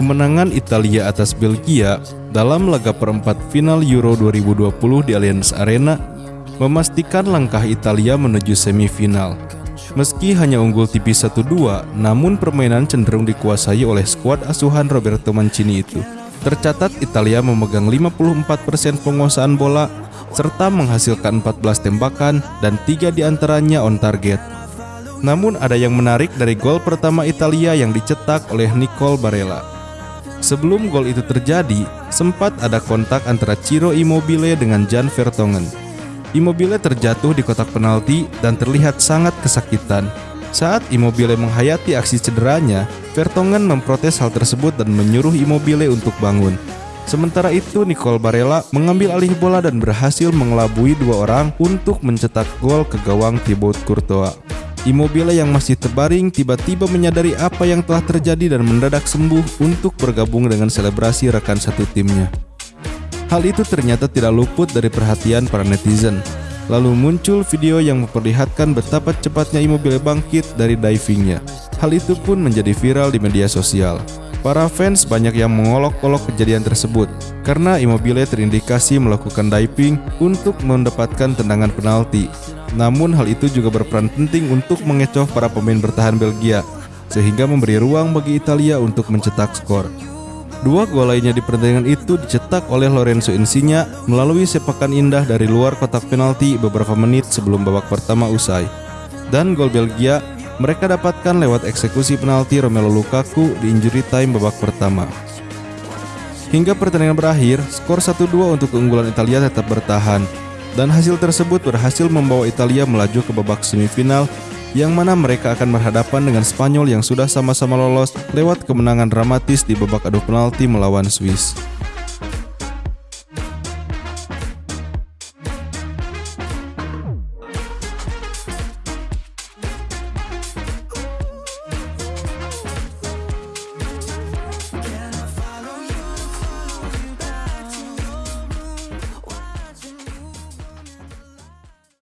kemenangan Italia atas Belgia dalam laga perempat final Euro 2020 di Allianz Arena memastikan langkah Italia menuju semifinal. Meski hanya unggul tipis 1-2, namun permainan cenderung dikuasai oleh skuad asuhan Roberto Mancini itu. Tercatat Italia memegang 54% penguasaan bola serta menghasilkan 14 tembakan dan tiga di antaranya on target. Namun ada yang menarik dari gol pertama Italia yang dicetak oleh Nicole Barella. Sebelum gol itu terjadi, sempat ada kontak antara Ciro Immobile dengan Jan Vertonghen. Immobile terjatuh di kotak penalti dan terlihat sangat kesakitan. Saat Immobile menghayati aksi cederanya, Vertonghen memprotes hal tersebut dan menyuruh Immobile untuk bangun. Sementara itu, Nicole Barella mengambil alih bola dan berhasil mengelabui dua orang untuk mencetak gol ke gawang Thibaut Courtois. Immobile yang masih terbaring tiba-tiba menyadari apa yang telah terjadi dan mendadak sembuh untuk bergabung dengan selebrasi rekan satu timnya. Hal itu ternyata tidak luput dari perhatian para netizen. Lalu muncul video yang memperlihatkan betapa cepatnya Immobile bangkit dari divingnya. Hal itu pun menjadi viral di media sosial. Para fans banyak yang mengolok-olok kejadian tersebut karena Immobile terindikasi melakukan diving untuk mendapatkan tendangan penalti. Namun hal itu juga berperan penting untuk mengecoh para pemain bertahan Belgia sehingga memberi ruang bagi Italia untuk mencetak skor. Dua gol lainnya di pertandingan itu dicetak oleh Lorenzo Insigne melalui sepakan indah dari luar kotak penalti beberapa menit sebelum babak pertama usai. Dan gol Belgia mereka dapatkan lewat eksekusi penalti Romelu Lukaku di injury time babak pertama. Hingga pertandingan berakhir, skor 1-2 untuk keunggulan Italia tetap bertahan dan hasil tersebut berhasil membawa Italia melaju ke babak semifinal yang mana mereka akan berhadapan dengan Spanyol yang sudah sama-sama lolos lewat kemenangan dramatis di babak adu penalti melawan Swiss.